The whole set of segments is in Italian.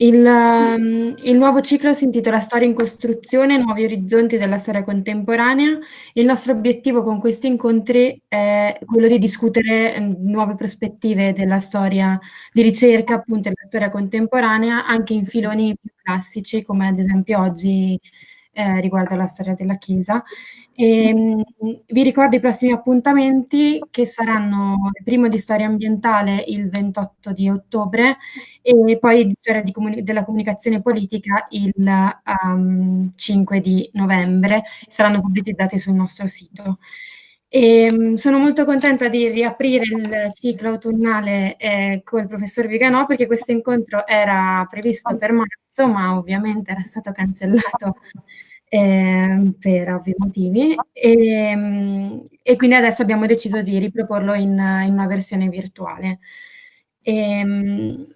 Il mhmm, il nuovo ciclo si intitola "Storia in costruzione, nuovi orizzonti della storia contemporanea". Il nostro obiettivo con questi incontri è quello di discutere, mhmm, nuove prospettive della storia di ricerca, appunto, della storia contemporanea, anche in filoni più classici, come ad esempio oggi, ehm, riguardo alla storia della Chiesa. Ehm, vi ricordo i prossimi appuntamenti che saranno il primo di storia ambientale il 28 di ottobre e poi di storia di comuni della comunicazione politica il, uhm, 5 di novembre. Saranno pubblicizzati sul nostro sito. Ehm, sono molto contenta di riaprire il ciclo autunnale, ehm, col professor Viganò, perché questo incontro era previsto per marzo, ma ovviamente era stato cancellato, ehm, per ovvi motivi. Ehm, e quindi adesso abbiamo deciso di riproporlo in in una versione virtuale. Ehm,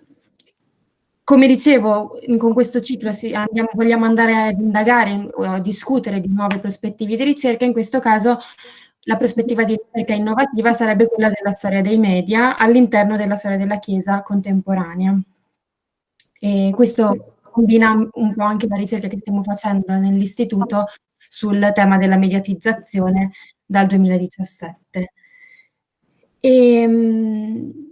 come dicevo, con questo ciclo andiamo vogliamo andare ad indagare o a discutere di nuove prospettive di ricerca, in questo caso la prospettiva di ricerca innovativa sarebbe quella della storia dei media all'interno della storia della Chiesa contemporanea. E questo combina un po' anche la ricerca che stiamo facendo nell'istituto sul tema della mediatizzazione dal 2017. Ehm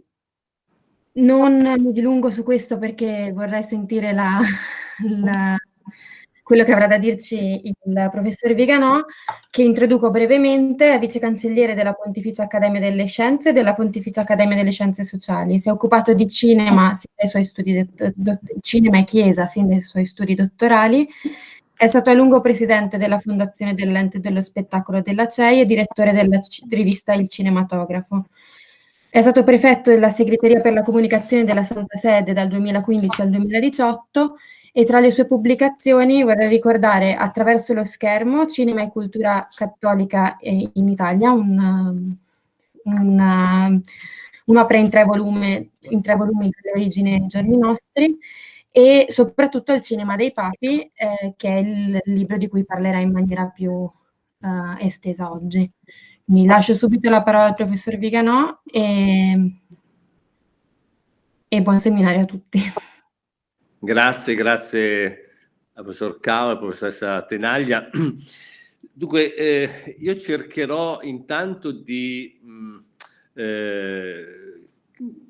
non mi dilungo su questo perché vorrei sentire la la quello che avrà da dirci il professore Viganò, che introduco brevemente, è vice cancelliere della Pontificia Accademia delle Scienze e della Pontificia Accademia delle Scienze Sociali. Si è occupato di cinema cinema e chiesa sin dai suoi studi dottorali. È stato a lungo presidente della fondazione dell'Ente dello Spettacolo della CEI e direttore della rivista Il Cinematografo. È stato prefetto della segreteria per la comunicazione della Santa Sede dal 2015 al 2018 e tra le sue pubblicazioni vorrei ricordare Attraverso lo schermo, cinema e cultura cattolica, ehm, in Italia, un un un'opera in 3 volume in 3 volumi ai giorni nostri, e soprattutto Il cinema dei papi, ehm, che è il libro di cui parlerà in maniera più, uhm, estesa oggi. Mi lascio subito la parola al professor Viganò, ehm e buon seminario a tutti. Grazie, grazie al professor Cao, alla professoressa Tenaglia. Dunque, ehm, io cercherò intanto di, mhmm, ehm,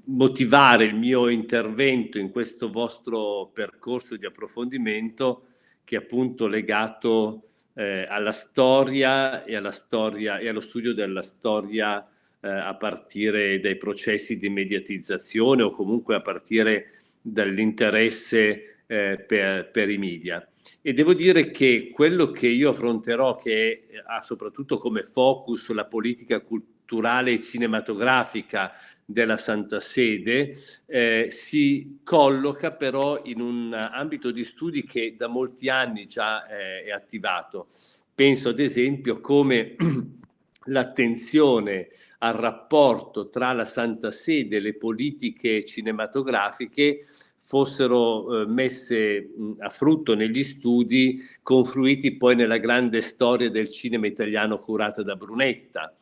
motivare il mio intervento in questo vostro percorso di approfondimento che è appunto legato, ehm, alla storia e alla storia e allo studio della storia, ehm, a partire dai processi di mediatizzazione o comunque a partire dall'interesse, ehm, per per i media. E devo dire che quello che io affronterò, che ha soprattutto come focus la politica culturale e cinematografica della Santa Sede, ehm, si colloca però in un ambito di studi che da molti anni già è è attivato. Penso ad esempio come l'attenzione al rapporto tra la Santa Sede e le politiche cinematografiche fossero, uhm, messe, mhmm, a frutto negli studi confluiti poi nella grande storia del cinema italiano curata da Brunetta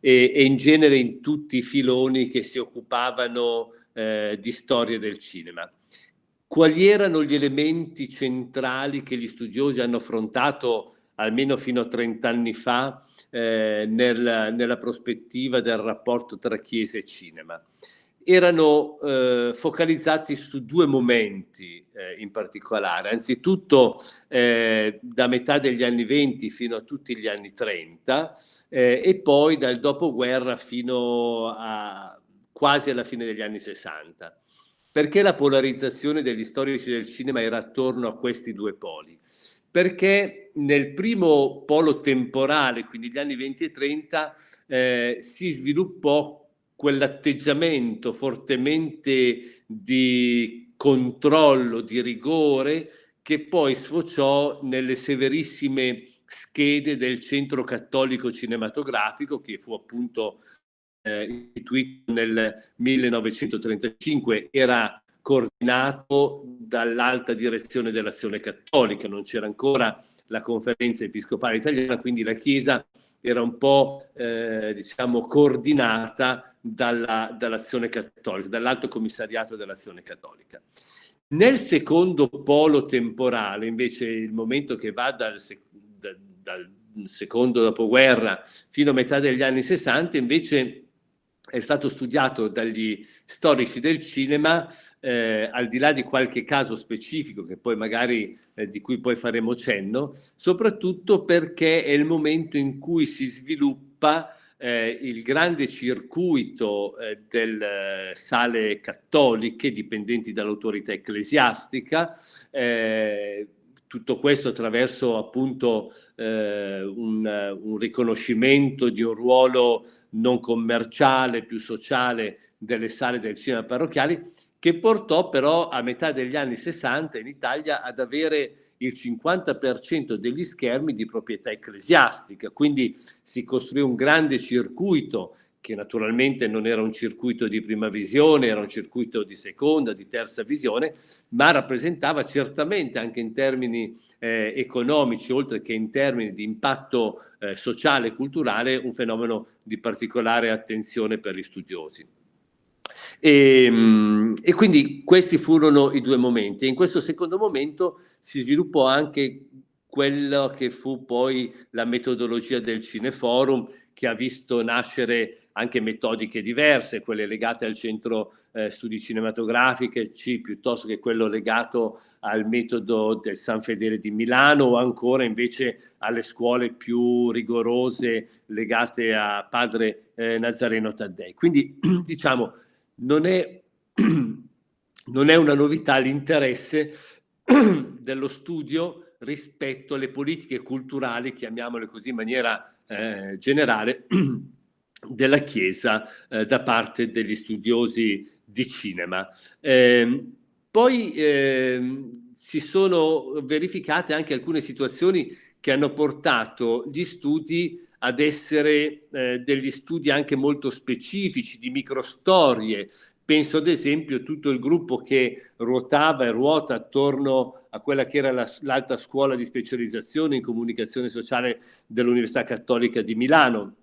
e e in genere in tutti i filoni che si occupavano, ehm, di storia del cinema. Quali erano gli elementi centrali che gli studiosi hanno affrontato, almeno fino a 30 anni fa, ehm, nel nella prospettiva del rapporto tra chiesa e cinema? Erano, uhm, focalizzati su 2 momenti, ehm, in particolare. Anzitutto, ehm, da metà degli anni '20 fino a tutti gli anni '30, ehm, e poi dal dopoguerra fino a quasi alla fine degli anni '60. Perché la polarizzazione degli storici del cinema era attorno a questi 2 poli? Perché nel primo polo temporale, quindi gli anni '20 e '30, ehm, si sviluppò quell'atteggiamento fortemente di controllo, di rigore, che poi sfociò nelle severissime schede del Centro Cattolico Cinematografico, che fu appunto, ehm, istituito nel 1935. Era coordinato dall'Alta Direzione dell'Azione Cattolica, non c'era ancora la Conferenza Episcopale Italiana, quindi la Chiesa era un po', ehm, diciamo coordinata dalla dall'Azione Cattolica, dall'Alto Commissariato dell'Azione Cattolica. Nel secondo polo temporale, invece il momento che va dal, dal, dal secondo dopoguerra fino a metà degli anni 60, invece è stato studiato dagli storici del cinema, eh, al di là di qualche caso specifico magari eh, di cui poi faremo cenno, soprattutto perché è il momento in cui si sviluppa eh, il grande circuito eh, delle sale cattoliche dipendenti dall'autorità ecclesiastica, eh, tutto questo attraverso appunto eh, un, un, riconoscimento di un ruolo non commerciale, più sociale delle sale del cinema parrocchiali, che portò però a metà degli anni 60 in Italia ad avere il 50% degli schermi di proprietà ecclesiastica, quindi si costruì un grande circuito che naturalmente non era un circuito di prima visione, era un circuito di seconda, di terza visione, ma rappresentava certamente anche in termini eh, economici, oltre che in termini di impatto eh, sociale e culturale, un fenomeno di particolare attenzione per gli studiosi. E, ehm, e, quindi questi furono i due momenti. In questo secondo momento si sviluppò anche quello che fu poi la metodologia del Cineforum, che ha visto nascere anche metodiche diverse, quelle legate al centro eh, studi cinematografici piuttosto che quello legato al metodo del San Fedele di Milano o ancora invece alle scuole più rigorose legate a padre eh, Nazareno Taddei. Quindi diciamo non è, non è una novità l'interesse dello studio rispetto alle politiche culturali, chiamiamole così in maniera eh, generale, della Chiesa eh, da parte degli studiosi di cinema. Eh, poi eh, si sono verificate anche alcune situazioni che hanno portato gli studi ad essere eh, degli studi anche molto specifici di microstorie. Penso ad esempio a tutto il gruppo che ruotava e ruota attorno a quella che era l'alta scuola di specializzazione in comunicazione sociale dell'Università Cattolica di Milano,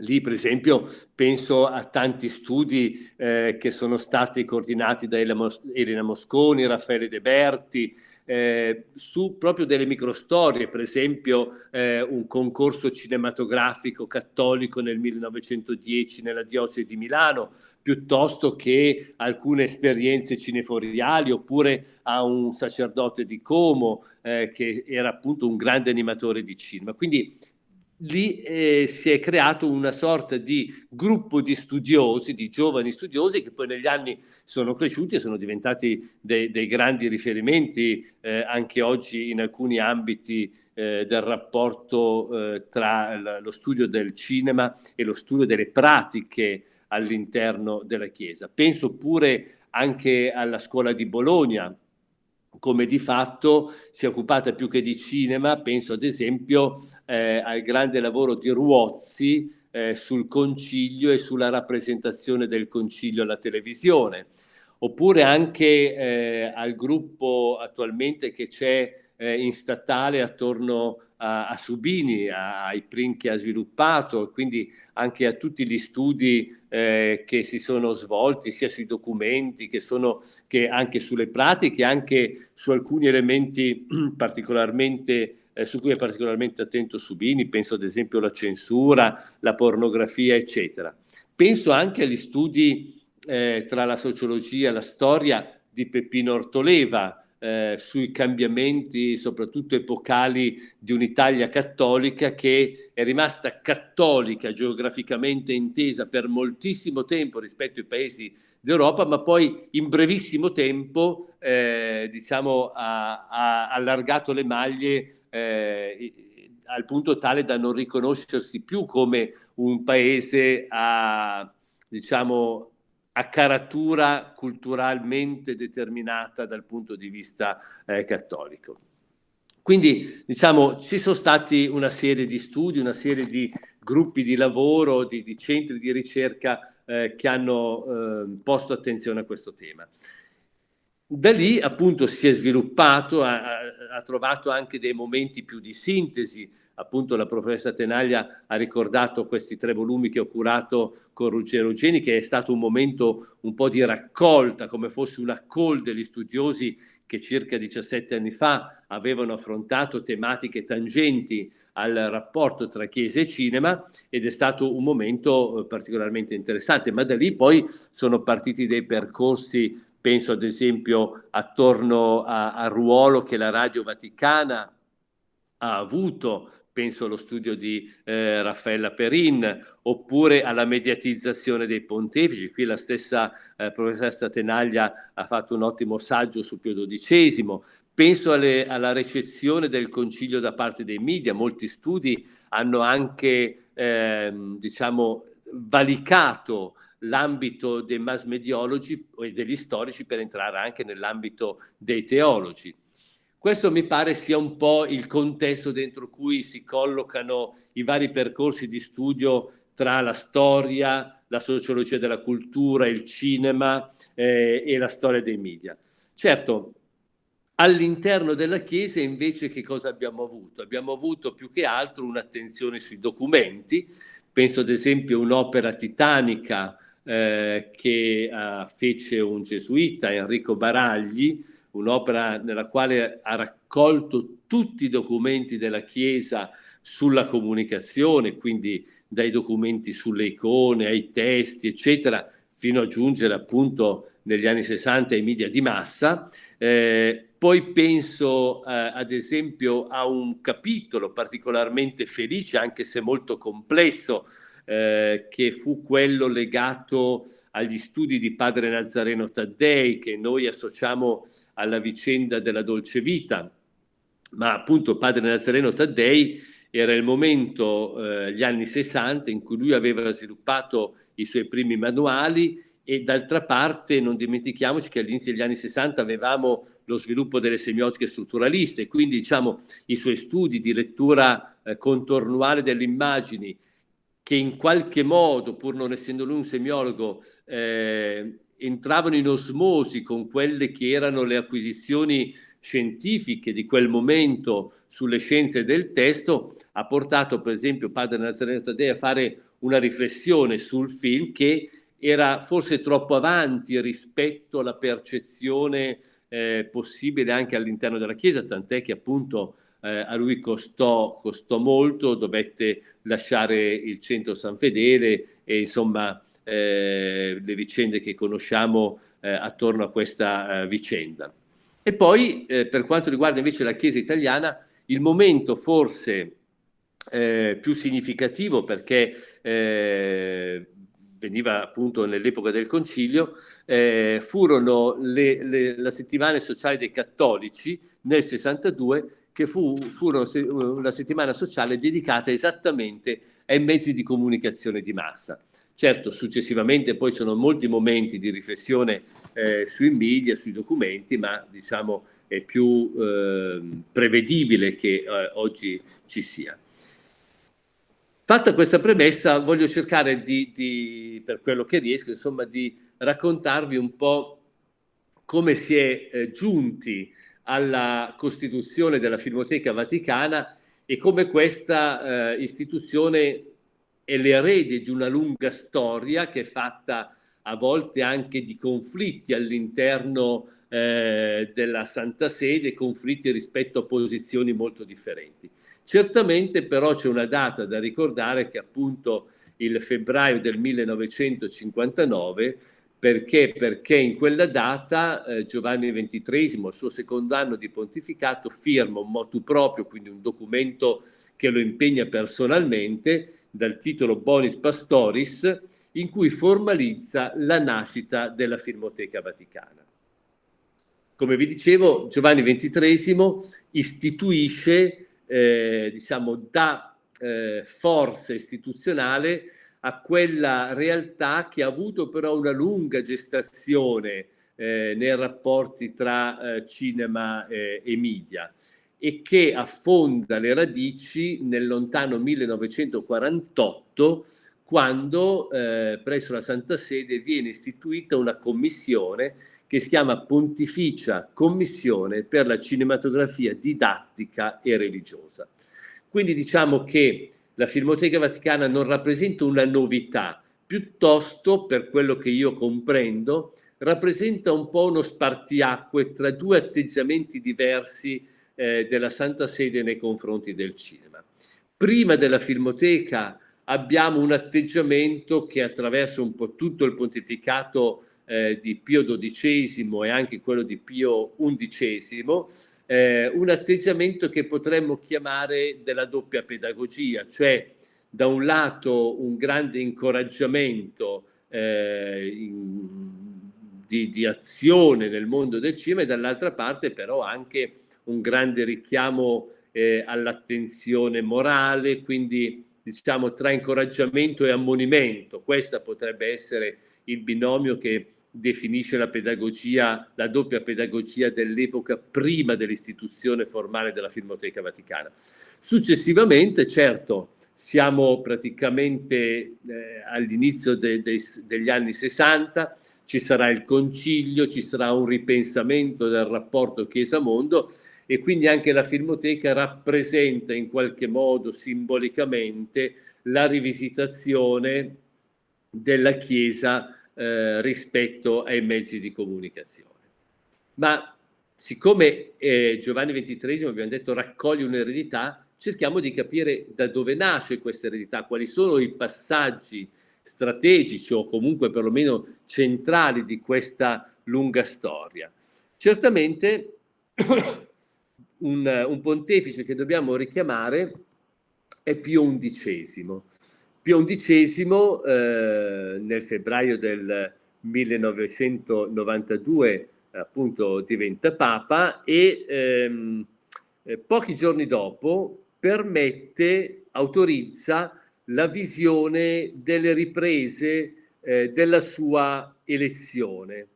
Lì, per esempio, penso a tanti studi eh, che sono stati coordinati da Elena Mosconi, Raffaele De Berti, eh, su proprio delle microstorie, per esempio eh, un concorso cinematografico cattolico nel 1910 nella diocesi di Milano, piuttosto che alcune esperienze cineforiali, oppure a un sacerdote di Como eh, che era appunto un grande animatore di cinema. Quindi lì eh, si è creato una sorta di gruppo di studiosi, di giovani studiosi che poi negli anni sono cresciuti e sono diventati dei, dei grandi riferimenti eh, anche oggi in alcuni ambiti eh, del rapporto eh, tra lo studio del cinema e lo studio delle pratiche all'interno della Chiesa. Penso pure anche alla scuola di Bologna, come di fatto si è occupata più che di cinema, penso ad esempio eh, al grande lavoro di Ruozzi eh, sul concilio e sulla rappresentazione del concilio alla televisione, oppure anche eh, al gruppo attualmente che c'è eh, in statale attorno a, a Subini, a, ai print che ha sviluppato, quindi anche a tutti gli studi eh, che si sono svolti sia sui documenti che, sono, che anche sulle pratiche, anche su alcuni elementi particolarmente eh, su cui è particolarmente attento Subini, penso ad esempio alla censura, la pornografia, eccetera. Penso anche agli studi eh, tra la sociologia e la storia di Peppino Ortoleva, eh, sui cambiamenti soprattutto epocali di un'Italia cattolica che è rimasta cattolica geograficamente intesa per moltissimo tempo rispetto ai paesi d'Europa, ma poi in brevissimo tempo eh, diciamo, ha, ha, allargato le maglie eh, al punto tale da non riconoscersi più come un paese a, diciamo, a caratura culturalmente determinata dal punto di vista eh, cattolico. Quindi diciamo ci sono stati una serie di studi, una serie di gruppi di lavoro, di, di centri di ricerca eh, che hanno eh, posto attenzione a questo tema. Da lì appunto si è sviluppato, ha, ha trovato anche dei momenti più di sintesi appunto la professoressa Tenaglia ha ricordato questi tre volumi che ho curato con Ruggero Geni, che è stato un momento un po' di raccolta, come fosse una call degli studiosi che circa 17 anni fa avevano affrontato tematiche tangenti al rapporto tra Chiesa e cinema ed è stato un momento eh, particolarmente interessante, ma da lì poi sono partiti dei percorsi, penso ad esempio attorno al ruolo che la Radio Vaticana ha avuto penso allo studio di eh, Raffaella Perin, oppure alla mediatizzazione dei pontefici. Qui la stessa eh, professoressa Tenaglia ha fatto un ottimo saggio su Pio XII. Penso alle, alla recezione del concilio da parte dei media. Molti studi hanno anche, eh, diciamo, valicato l'ambito dei mass mediologi e degli storici per entrare anche nell'ambito dei teologi. Questo mi pare sia un po' il contesto dentro cui si collocano i vari percorsi di studio tra la storia, la sociologia della cultura, il cinema eh, e la storia dei media. Certo, all'interno della Chiesa invece che cosa abbiamo avuto? Abbiamo avuto più che altro un'attenzione sui documenti, penso ad esempio a un'opera titanica eh, che uh, fece un gesuita, Enrico Baragli, un'opera nella quale ha raccolto tutti i documenti della Chiesa sulla comunicazione, quindi dai documenti sulle icone, ai testi, eccetera, fino a giungere appunto negli anni 60 ai media di massa. Eh, poi penso eh, ad esempio a un capitolo particolarmente felice, anche se molto complesso, eh, che fu quello legato agli studi di padre Nazareno Taddei, che noi associamo alla vicenda della dolce vita. Ma appunto padre Nazareno Taddei era il momento, eh, gli anni 60, in cui lui aveva sviluppato i suoi primi manuali e d'altra parte non dimentichiamoci che all'inizio degli anni 60 avevamo lo sviluppo delle semiotiche strutturaliste, quindi diciamo i suoi studi di lettura eh, contornuale delle immagini che in qualche modo, pur non essendo lui un semiologo, eh, entravano in osmosi con quelle che erano le acquisizioni scientifiche di quel momento sulle scienze del testo, ha portato per esempio padre Nazareno Taddei a fare una riflessione sul film che era forse troppo avanti rispetto alla percezione eh, possibile anche all'interno della Chiesa, tant'è che appunto eh, a lui costò, costò, molto, dovette lasciare il centro San Fedele e insomma eh, le vicende che conosciamo eh, attorno a questa eh, vicenda. E poi eh, per quanto riguarda invece la Chiesa italiana, il momento forse eh, più significativo perché veniva appunto nell'epoca del concilio, eh, furono le, le, la settimana sociale dei cattolici nel 62 che fu, furono una settimana sociale dedicata esattamente ai mezzi di comunicazione di massa. Certo, successivamente poi sono molti momenti di riflessione eh, sui media, sui documenti, ma diciamo è più eh, prevedibile che eh, oggi ci sia. Fatta questa premessa, voglio cercare di, di, per quello che riesco, insomma, di raccontarvi un po' come si è eh, giunti alla costituzione della Filmoteca Vaticana e come questa eh, istituzione è l'erede di una lunga storia che è fatta a volte anche di conflitti all'interno eh, della Santa Sede, conflitti rispetto a posizioni molto differenti. Certamente però c'è una data da ricordare che appunto il febbraio del 1959 perché? Perché in quella data eh, Giovanni XXIII, al suo secondo anno di pontificato, firma un motu proprio, quindi un documento che lo impegna personalmente, dal titolo Bonis Pastoris, in cui formalizza la nascita della Filmoteca Vaticana. Come vi dicevo, Giovanni XXIII istituisce, eh, diciamo, da eh, forza istituzionale a quella realtà che ha avuto però una lunga gestazione eh, nei rapporti tra eh, cinema eh, e media e che affonda le radici nel lontano 1948 quando eh, presso la Santa Sede viene istituita una commissione che si chiama Pontificia Commissione per la Cinematografia Didattica e Religiosa. Quindi diciamo che la Filmoteca Vaticana non rappresenta una novità, piuttosto, per quello che io comprendo, rappresenta un po' uno spartiacque tra due atteggiamenti diversi eh, della Santa Sede nei confronti del cinema. Prima della Filmoteca abbiamo un atteggiamento che attraverso un po' tutto il pontificato eh, di Pio XII e anche quello di Pio XI, eh, un atteggiamento che potremmo chiamare della doppia pedagogia, cioè da un lato un grande incoraggiamento eh, in, di, di, azione nel mondo del cinema e dall'altra parte però anche un grande richiamo eh, all'attenzione morale, quindi diciamo tra incoraggiamento e ammonimento. Questa potrebbe essere il binomio che definisce la pedagogia, la doppia pedagogia dell'epoca prima dell'istituzione formale della Filmoteca Vaticana. Successivamente, certo, siamo praticamente eh, all'inizio de, de, degli anni 60, ci sarà il concilio, ci sarà un ripensamento del rapporto Chiesa-Mondo e quindi anche la Filmoteca rappresenta in qualche modo simbolicamente la rivisitazione della Chiesa eh, rispetto ai mezzi di comunicazione. Ma siccome eh, Giovanni XXIII, abbiamo detto, raccoglie un'eredità, cerchiamo di capire da dove nasce questa eredità, quali sono i passaggi strategici o comunque perlomeno centrali di questa lunga storia. Certamente un, un pontefice che dobbiamo richiamare è Pio XI. Pio XI eh, nel febbraio del 1992 appunto diventa Papa e ehm, eh, pochi giorni dopo permette, autorizza la visione delle riprese eh, della sua elezione.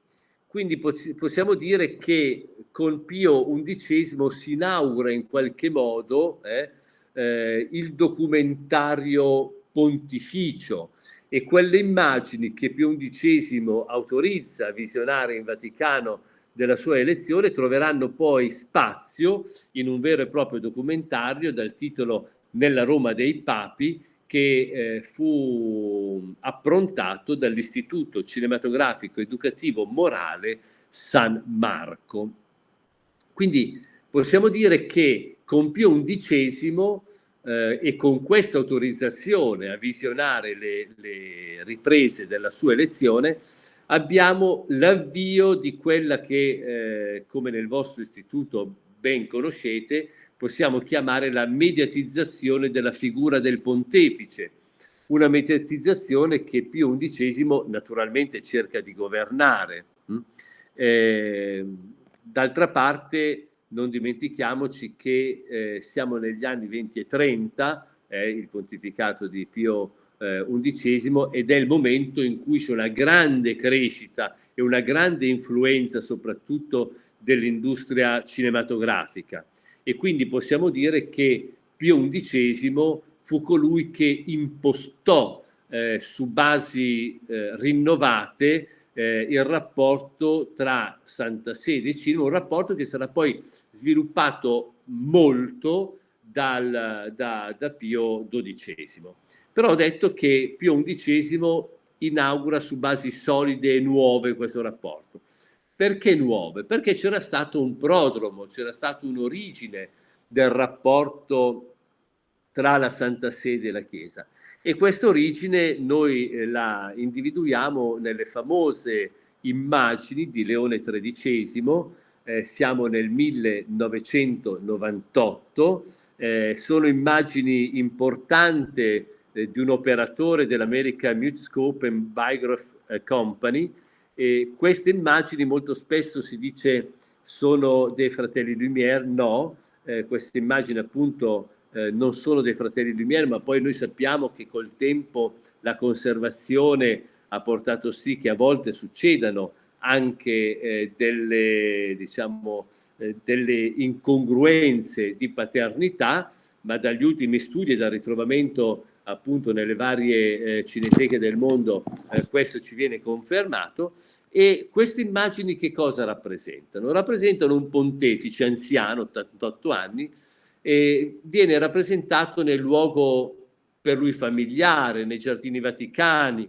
Quindi possiamo dire che con Pio XI si inaugura in qualche modo eh, eh, il documentario pontificio e quelle immagini che Pio XI autorizza a visionare in Vaticano della sua elezione troveranno poi spazio in un vero e proprio documentario dal titolo Nella Roma dei Papi che eh, fu approntato dall'Istituto Cinematografico Educativo Morale San Marco. Quindi possiamo dire che con Pio XI eh, e con questa autorizzazione a visionare le, le riprese della sua elezione abbiamo l'avvio di quella che, eh, come nel vostro istituto ben conoscete, possiamo chiamare la mediatizzazione della figura del pontefice, una mediatizzazione che Pio XI naturalmente cerca di governare. Mm? Eh, D'altra parte non dimentichiamoci che eh, siamo negli anni 20 e 30, eh, il pontificato di Pio XI, eh, ed è il momento in cui c'è una grande crescita e una grande influenza soprattutto dell'industria cinematografica. E quindi possiamo dire che Pio XI fu colui che impostò eh, su basi eh, rinnovate eh, il rapporto tra Santa Sede e cinema, un rapporto che sarà poi sviluppato molto dal, da, da Pio XII. Però ho detto che Pio XI inaugura su basi solide e nuove questo rapporto. Perché nuove? Perché c'era stato un prodromo, c'era stata un'origine del rapporto tra la Santa Sede e la Chiesa. E questa origine noi eh, la individuiamo nelle famose immagini di Leone XIII, eh, siamo nel 1998, eh, sono immagini importanti eh, di un operatore dell'American Mutescope and Biograph eh, Company e queste immagini molto spesso si dice sono dei fratelli Lumière, no, eh, queste immagini appunto eh, non solo dei fratelli Lumière, ma poi noi sappiamo che col tempo la conservazione ha portato sì che a volte succedano anche eh, delle, diciamo, eh, delle incongruenze di paternità, ma dagli ultimi studi e dal ritrovamento appunto nelle varie eh, cineteche del mondo eh, questo ci viene confermato e queste immagini che cosa rappresentano? Rappresentano un pontefice anziano, 88 anni, e viene rappresentato nel luogo per lui familiare, nei giardini vaticani.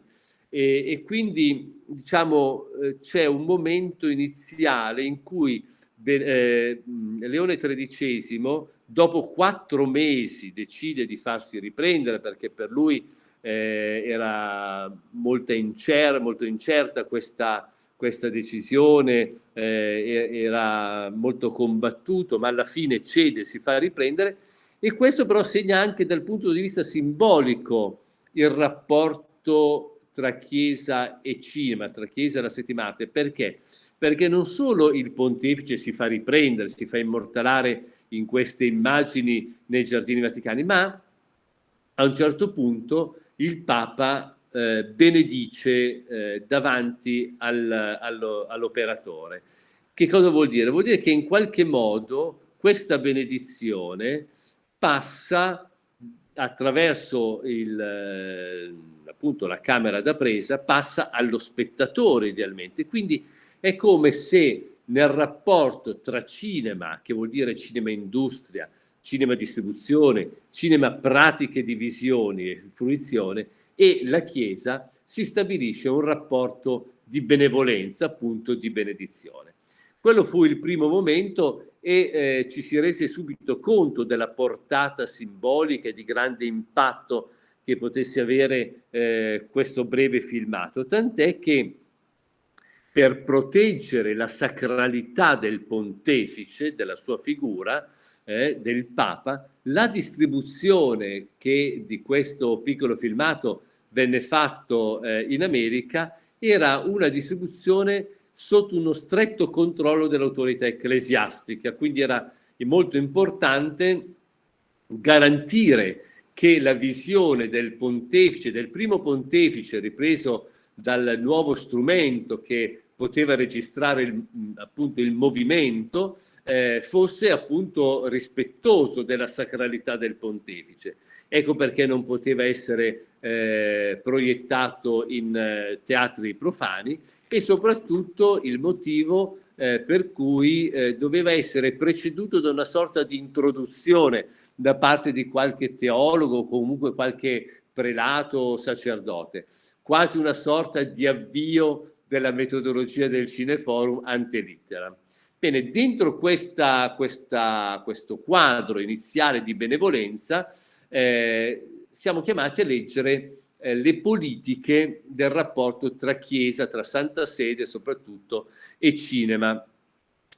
E, e quindi diciamo eh, c'è un momento iniziale in cui eh, Leone XIII dopo quattro mesi decide di farsi riprendere perché per lui eh, era molto, incer molto incerta questa, questa decisione, eh, era molto combattuto, ma alla fine cede, si fa riprendere e questo però segna anche dal punto di vista simbolico il rapporto tra Chiesa e cinema, tra Chiesa e la settima arte. Perché? Perché non solo il pontefice si fa riprendere, si fa immortalare in queste immagini nei giardini vaticani, ma a un certo punto il Papa eh, benedice eh, davanti al, all'operatore. Che cosa vuol dire? Vuol dire che in qualche modo questa benedizione passa attraverso il, eh, appunto la camera da presa, passa allo spettatore idealmente. Quindi è come se nel rapporto tra cinema, che vuol dire cinema industria, cinema distribuzione, cinema pratiche di visione e fruizione, e la Chiesa si stabilisce un rapporto di benevolenza, appunto di benedizione. Quello fu il primo momento e eh, ci si rese subito conto della portata simbolica e di grande impatto che potesse avere eh, questo breve filmato, tant'è che per proteggere la sacralità del pontefice, della sua figura, eh, del Papa, la distribuzione che di questo piccolo filmato venne fatto eh, in America era una distribuzione sotto uno stretto controllo dell'autorità ecclesiastica, quindi era molto importante garantire che la visione del pontefice, del primo pontefice ripreso dal nuovo strumento che poteva registrare il, appunto il movimento, eh, fosse appunto rispettoso della sacralità del pontefice. Ecco perché non poteva essere eh, proiettato in eh, teatri profani e soprattutto il motivo eh, per cui eh, doveva essere preceduto da una sorta di introduzione da parte di qualche teologo o comunque qualche prelato o sacerdote quasi una sorta di avvio della metodologia del Cineforum ante litteram. Bene, dentro questa, questa, questo quadro iniziale di benevolenza eh, siamo chiamati a leggere eh, le politiche del rapporto tra Chiesa, tra Santa Sede soprattutto, e cinema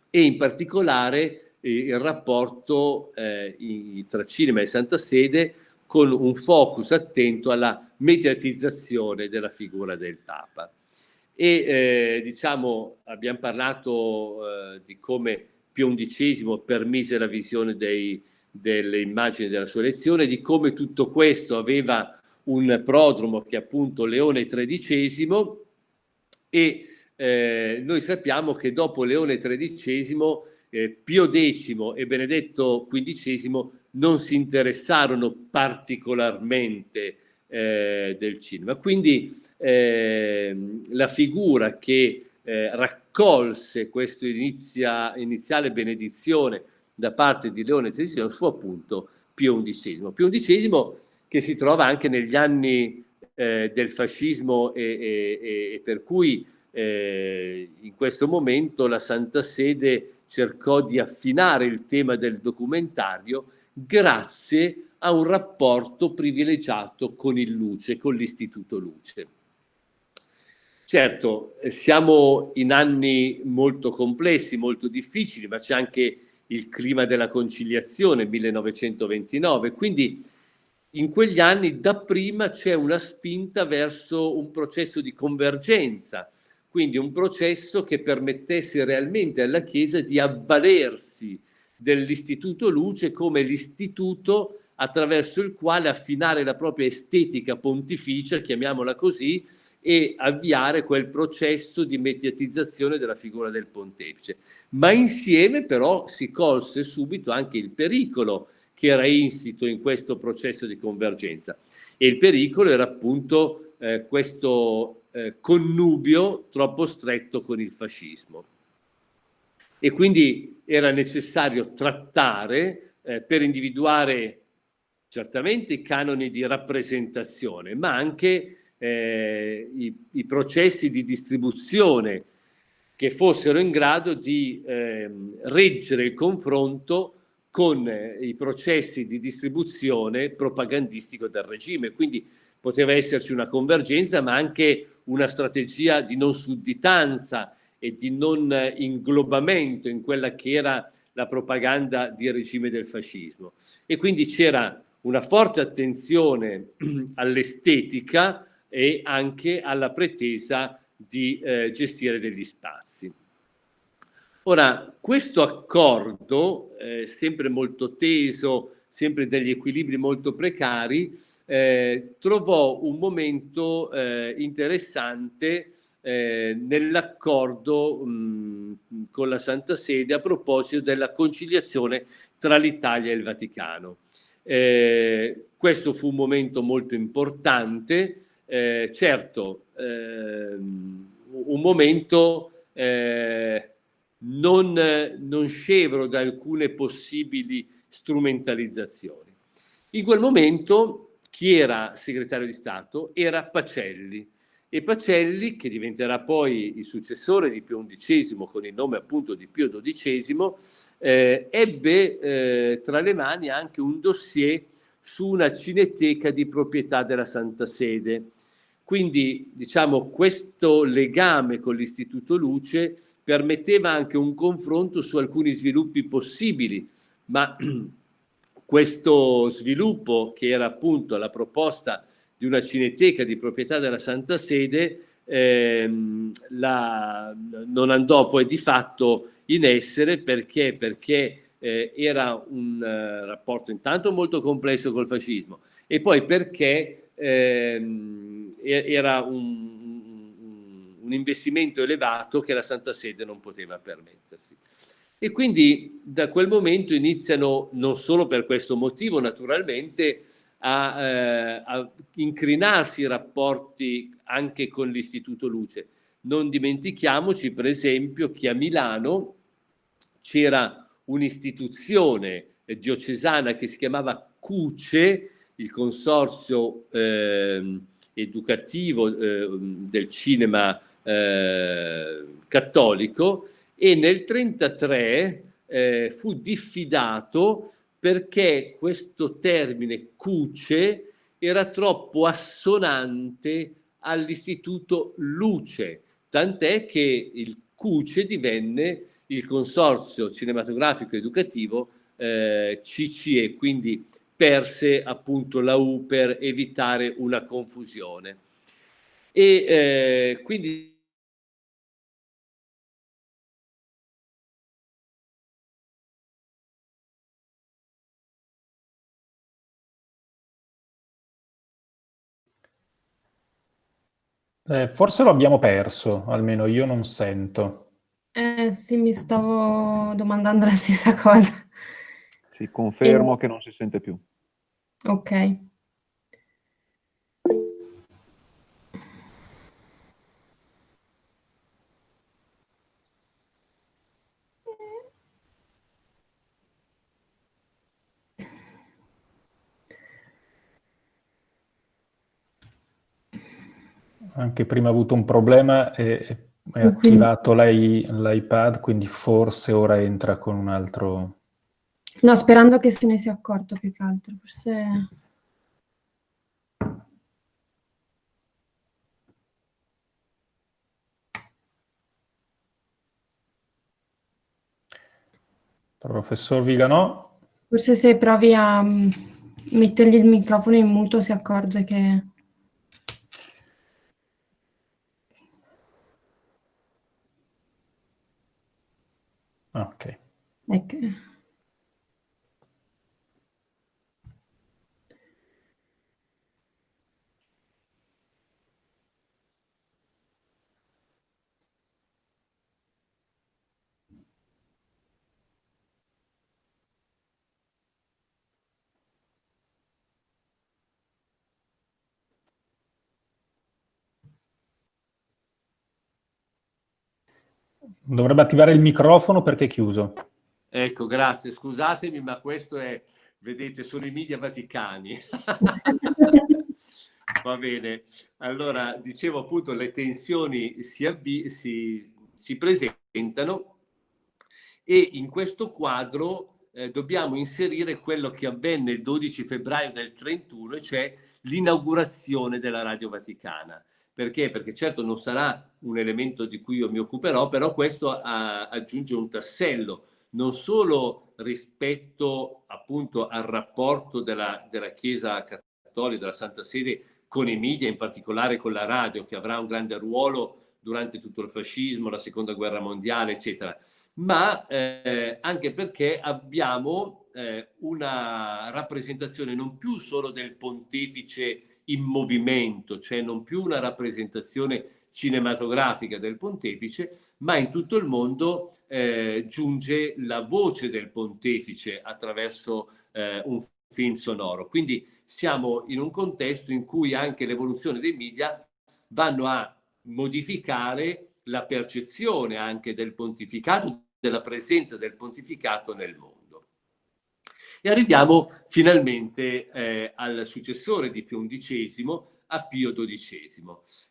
e in particolare eh, il rapporto eh, tra cinema e Santa Sede con un focus attento alla mediatizzazione della figura del Papa. E eh, diciamo, abbiamo parlato eh, di come Pio XI permise la visione dei, delle immagini della sua elezione, di come tutto questo aveva un prodromo che è appunto Leone XIII e eh, noi sappiamo che dopo Leone XIII eh, Pio X e Benedetto XV non si interessarono particolarmente eh, del cinema. Quindi eh, la figura che eh, raccolse questa inizia, iniziale benedizione da parte di Leone XIII fu appunto Pio XI. Pio XI che si trova anche negli anni eh, del fascismo e, e, e per cui eh, in questo momento la Santa Sede cercò di affinare il tema del documentario grazie a un rapporto privilegiato con il Luce, con l'Istituto Luce. Certo, siamo in anni molto complessi, molto difficili, ma c'è anche il clima della conciliazione, 1929, quindi in quegli anni dapprima c'è una spinta verso un processo di convergenza, quindi un processo che permettesse realmente alla Chiesa di avvalersi dell'Istituto Luce come l'istituto attraverso il quale affinare la propria estetica pontificia, chiamiamola così, e avviare quel processo di mediatizzazione della figura del pontefice. Ma insieme però si colse subito anche il pericolo che era insito in questo processo di convergenza. E il pericolo era appunto eh, questo eh, connubio troppo stretto con il fascismo. E quindi era necessario trattare eh, per individuare certamente i canoni di rappresentazione, ma anche eh, i, i, processi di distribuzione che fossero in grado di eh, reggere il confronto con eh, i processi di distribuzione propagandistico del regime. Quindi poteva esserci una convergenza, ma anche una strategia di non sudditanza e di non inglobamento in quella che era la propaganda di regime del fascismo. E quindi c'era una forte attenzione all'estetica e anche alla pretesa di eh, gestire degli spazi. Ora, questo accordo, eh, sempre molto teso, sempre degli equilibri molto precari, eh, trovò un momento eh, interessante eh, nell'accordo con la Santa Sede a proposito della conciliazione tra l'Italia e il Vaticano. Eh, questo fu un momento molto importante, eh, certo ehm, un momento eh, non, non scevro da alcune possibili strumentalizzazioni. In quel momento chi era segretario di Stato era Pacelli e Pacelli, che diventerà poi il successore di Pio XI con il nome appunto di Pio XII, eh, ebbe eh, tra le mani anche un dossier su una cineteca di proprietà della Santa Sede. Quindi diciamo questo legame con l'Istituto Luce permetteva anche un confronto su alcuni sviluppi possibili, ma questo sviluppo che era appunto la proposta di una cineteca di proprietà della Santa Sede ehm, la, non andò poi di fatto in essere perché, perché eh, era un uh, rapporto intanto molto complesso col fascismo e poi perché ehm, era un, un investimento elevato che la Santa Sede non poteva permettersi. E quindi da quel momento iniziano, non solo per questo motivo naturalmente, a, eh, a incrinarsi i rapporti anche con l'Istituto Luce. Non dimentichiamoci per esempio che a Milano c'era un'istituzione diocesana che si chiamava CUCE, il consorzio eh, educativo eh, del cinema eh, cattolico e nel 1933 eh, fu diffidato perché questo termine cuce era troppo assonante all'istituto luce, tant'è che il cuce divenne il consorzio cinematografico educativo eh, CCE, quindi perse appunto la U per evitare una confusione. E eh, quindi Eh, forse lo abbiamo perso, almeno io non sento. Eh sì, mi stavo domandando la stessa cosa. Sì, confermo e... che non si sente più. Ok. Anche prima ha avuto un problema e è attivato l'iPad, quindi forse ora entra con un altro... No, sperando che se ne sia accorto più che altro, forse... Professor Viganò? Forse se provi a mm, mettergli il microfono in muto si accorge che... Ok. Ecco. Dovrebbe attivare il microfono perché è chiuso. Ecco, grazie. Scusatemi, ma questo è, vedete, sono i media vaticani. Va bene. Allora, dicevo appunto, le tensioni si, si, si presentano e in questo quadro eh, dobbiamo inserire quello che avvenne il 12 febbraio del 31, cioè l'inaugurazione della Radio Vaticana. Perché? Perché certo non sarà un elemento di cui io mi occuperò, però questo a, aggiunge un tassello, non solo rispetto appunto al rapporto della, della Chiesa Cattolica, della Santa Sede con i media, in particolare con la radio, che avrà un grande ruolo durante tutto il fascismo, la seconda guerra mondiale, eccetera, ma eh, anche perché abbiamo eh, una rappresentazione non più solo del pontefice in movimento, cioè non più una rappresentazione cinematografica del pontefice, ma in tutto il mondo eh, giunge la voce del pontefice attraverso eh, un film sonoro. Quindi siamo in un contesto in cui anche l'evoluzione dei media vanno a modificare la percezione anche del pontificato, della presenza del pontificato nel mondo. E arriviamo finalmente eh, al successore di Pio XI, a Pio XII.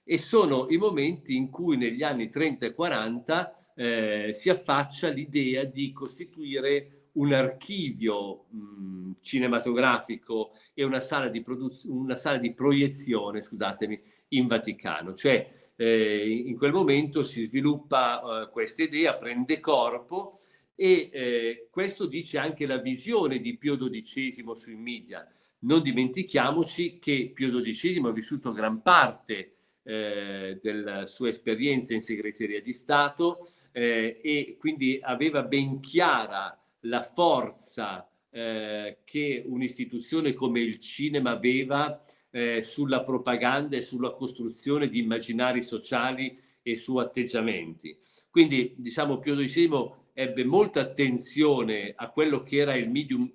E sono i momenti in cui negli anni 30 e 40 eh, si affaccia l'idea di costituire un archivio mh, cinematografico e una sala di, una sala di proiezione, scusatemi, in Vaticano. Cioè eh, in quel momento si sviluppa eh, questa idea, prende corpo e eh, questo dice anche la visione di Pio XII sui media. Non dimentichiamoci che Pio XII ha vissuto gran parte eh, della sua esperienza in segreteria di Stato eh, e quindi aveva ben chiara la forza eh, che un'istituzione come il cinema aveva eh, sulla propaganda e sulla costruzione di immaginari sociali e su atteggiamenti. Quindi diciamo Pio XII ebbe molta attenzione a quello che era il medium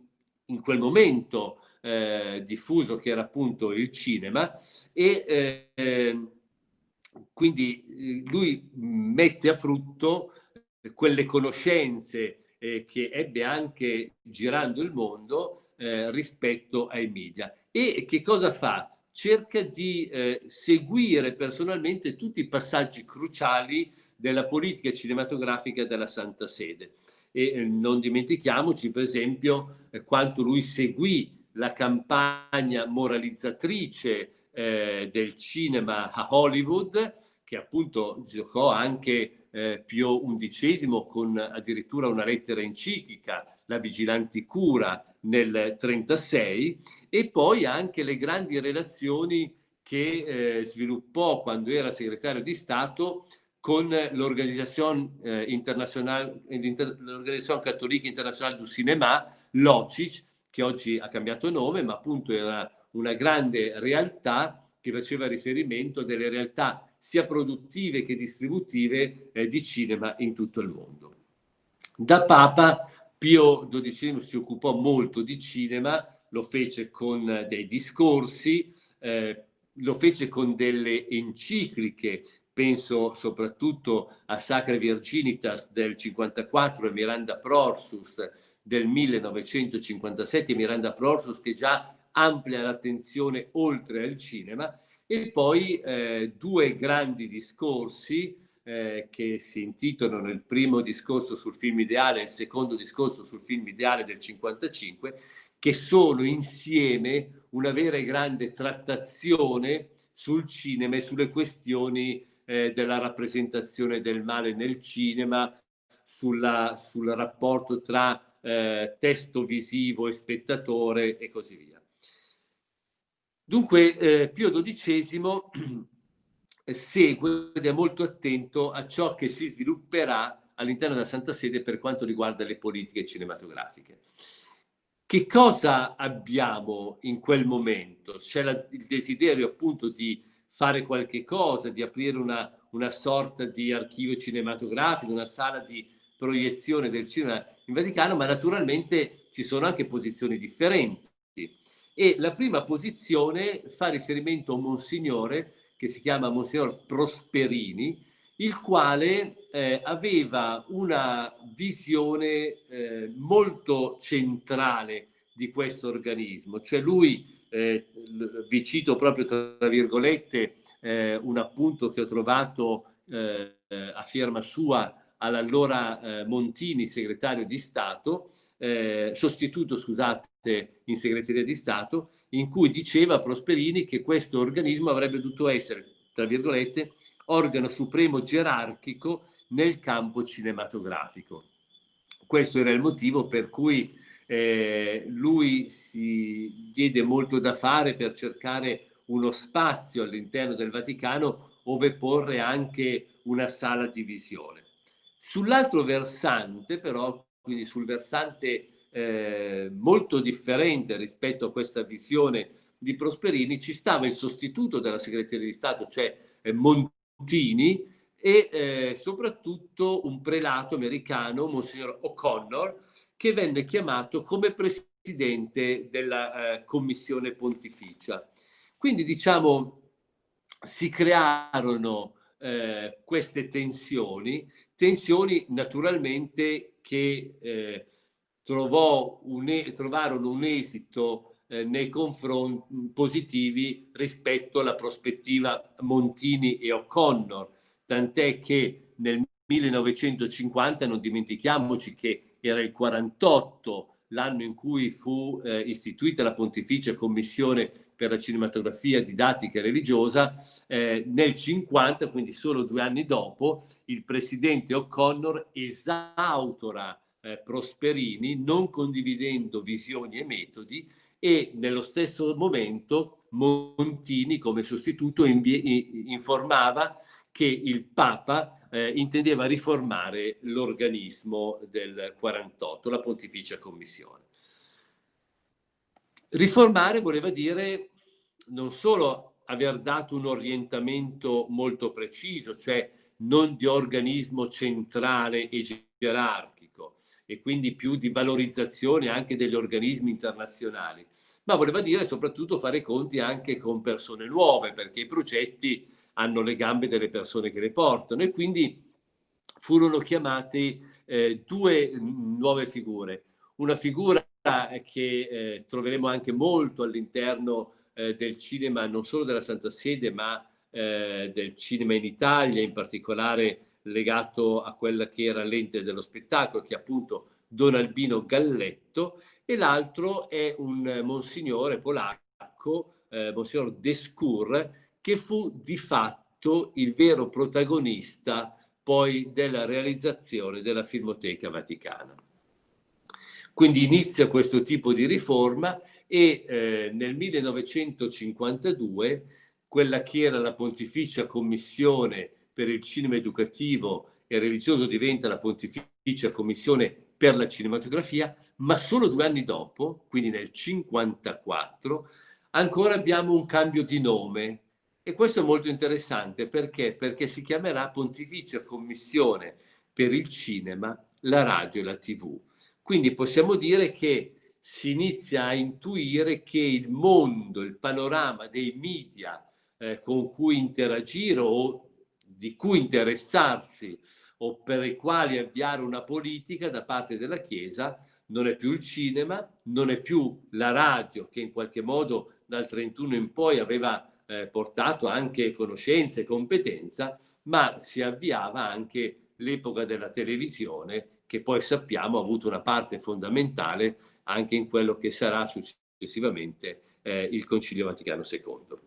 in quel momento eh, diffuso, che era appunto il cinema, e eh, quindi lui mette a frutto quelle conoscenze eh, che ebbe anche girando il mondo eh, rispetto ai media. E che cosa fa? Cerca di eh, seguire personalmente tutti i passaggi cruciali della politica cinematografica della Santa Sede. E eh, non dimentichiamoci, per esempio, eh, quanto lui seguì la campagna moralizzatrice eh, del cinema a Hollywood, che appunto giocò anche eh, Pio XI con addirittura una lettera enciclica, La Vigilanti Cura, nel 1936, e poi anche le grandi relazioni che eh, sviluppò quando era segretario di Stato con l'Organizzazione eh, Cattolica Internazionale du Cinéma, l'OCIC, che oggi ha cambiato nome, ma appunto era una grande realtà che faceva riferimento delle realtà sia produttive che distributive eh, di cinema in tutto il mondo. Da Papa Pio XII si occupò molto di cinema, lo fece con dei discorsi, eh, lo fece con delle encicliche, penso soprattutto a Sacra Virginitas del 54 e Miranda Prorsus del 1957, Miranda Prorsus che già amplia l'attenzione oltre al cinema, e poi eh, due grandi discorsi eh, che si intitolano il primo discorso sul film ideale e il secondo discorso sul film ideale del 55, che sono insieme una vera e grande trattazione sul cinema e sulle questioni eh, della rappresentazione del male nel cinema, sulla, sul rapporto tra eh, testo visivo e spettatore e così via. Dunque eh, Pio XII segue ed è molto attento a ciò che si svilupperà all'interno della Santa Sede per quanto riguarda le politiche cinematografiche. Che cosa abbiamo in quel momento? C'è il desiderio appunto di fare qualche cosa, di aprire una, una sorta di archivio cinematografico, una sala di proiezione del cinema in Vaticano, ma naturalmente ci sono anche posizioni differenti. E la prima posizione fa riferimento a un monsignore che si chiama Monsignor Prosperini, il quale eh, aveva una visione eh, molto centrale di questo organismo, cioè lui, eh, vi cito proprio tra virgolette eh, un appunto che ho trovato eh, a firma sua all'allora eh, Montini, segretario di Stato, sostituto, scusate, in segreteria di Stato, in cui diceva Prosperini che questo organismo avrebbe dovuto essere, tra virgolette, organo supremo gerarchico nel campo cinematografico. Questo era il motivo per cui eh, lui si diede molto da fare per cercare uno spazio all'interno del Vaticano dove porre anche una sala di visione. Sull'altro versante, però, quindi sul versante eh, molto differente rispetto a questa visione di Prosperini, ci stava il sostituto della segreteria di Stato, cioè eh, Montini, e eh, soprattutto un prelato americano, Monsignor O'Connor, che venne chiamato come presidente della eh, commissione pontificia. Quindi diciamo si crearono eh, queste tensioni, tensioni naturalmente che eh, un, trovarono un esito eh, nei confronti positivi rispetto alla prospettiva Montini e O'Connor, tant'è che nel 1950 non dimentichiamoci che era il 48 l'anno in cui fu eh, istituita la Pontificia Commissione per la cinematografia didattica e religiosa, eh, nel 50, quindi solo due anni dopo, il presidente O'Connor esautora eh, Prosperini, non condividendo visioni e metodi, e nello stesso momento Montini, come sostituto, informava che il Papa eh, intendeva riformare l'organismo del 48, la Pontificia Commissione. Riformare voleva dire non solo aver dato un orientamento molto preciso, cioè non di organismo centrale e gerarchico e quindi più di valorizzazione anche degli organismi internazionali, ma voleva dire soprattutto fare conti anche con persone nuove, perché i progetti hanno le gambe delle persone che le portano e quindi furono chiamate eh, due nuove figure. Una figura che eh, troveremo anche molto all'interno eh, del cinema, non solo della Santa Sede, ma eh, del cinema in Italia, in particolare legato a quella che era l'ente dello spettacolo, che è appunto Don Albino Galletto, e l'altro è un monsignore polacco, eh, Monsignor Descour, che fu di fatto il vero protagonista poi della realizzazione della Filmoteca Vaticana. Quindi inizia questo tipo di riforma e eh, nel 1952 quella che era la Pontificia Commissione per il Cinema Educativo e Religioso diventa la Pontificia Commissione per la Cinematografia, ma solo due anni dopo, quindi nel 1954, ancora abbiamo un cambio di nome e questo è molto interessante perché? Perché si chiamerà Pontificia Commissione per il Cinema, la Radio e la TV. Quindi possiamo dire che si inizia a intuire che il mondo, il panorama dei media eh, con cui interagire o di cui interessarsi o per i quali avviare una politica da parte della Chiesa non è più il cinema, non è più la radio che in qualche modo dal 31 in poi aveva eh, portato anche conoscenza e competenza, ma si avviava anche l'epoca della televisione che poi sappiamo ha avuto una parte fondamentale anche in quello che sarà successivamente eh, il Concilio Vaticano II.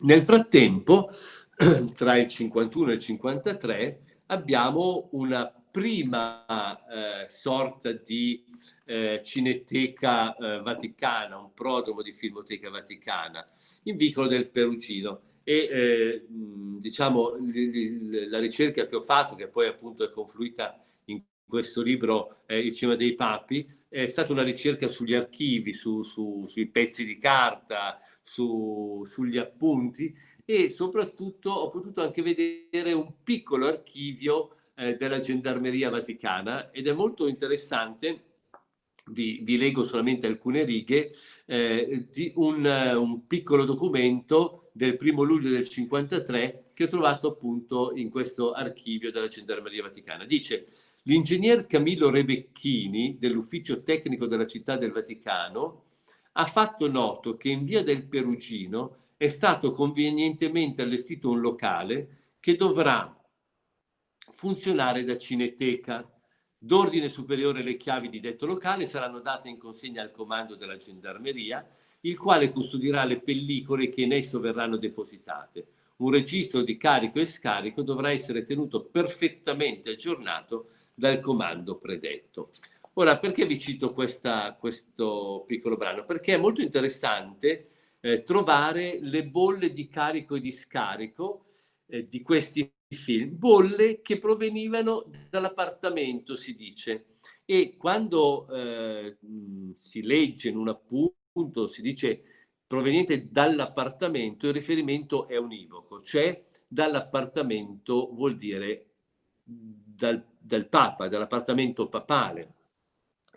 Nel frattempo, tra il 51 e il 53, abbiamo una prima eh, sorta di eh, cineteca eh, vaticana, un prodromo di filmoteca vaticana, in Vicolo del Perugino. E eh, diciamo la ricerca che ho fatto, che poi appunto è confluita in questo libro eh, Il cinema dei papi, è stata una ricerca sugli archivi, su, su, sui pezzi di carta, su, sugli appunti e soprattutto ho potuto anche vedere un piccolo archivio eh, della Gendarmeria Vaticana ed è molto interessante vi, vi, leggo solamente alcune righe, eh, di un, un, piccolo documento del primo luglio del 53 che che ho trovato appunto in questo archivio della Gendarmeria Vaticana. Dice, l'ingegner Camillo Rebecchini dell'ufficio tecnico della città del Vaticano ha fatto noto che in via del Perugino è stato convenientemente allestito un locale che dovrà funzionare da cineteca. D'ordine superiore le chiavi di detto locale saranno date in consegna al comando della gendarmeria, il quale custodirà le pellicole che in esso verranno depositate. Un registro di carico e scarico dovrà essere tenuto perfettamente aggiornato dal comando predetto. Ora, perché vi cito questa, questo piccolo brano? Perché è molto interessante eh, trovare le bolle di carico e di scarico eh, di questi film, bolle che provenivano dall'appartamento, si dice. E quando eh, si legge in un appunto, si dice proveniente dall'appartamento, il riferimento è univoco, cioè dall'appartamento vuol dire dal, dal Papa, dall'appartamento papale.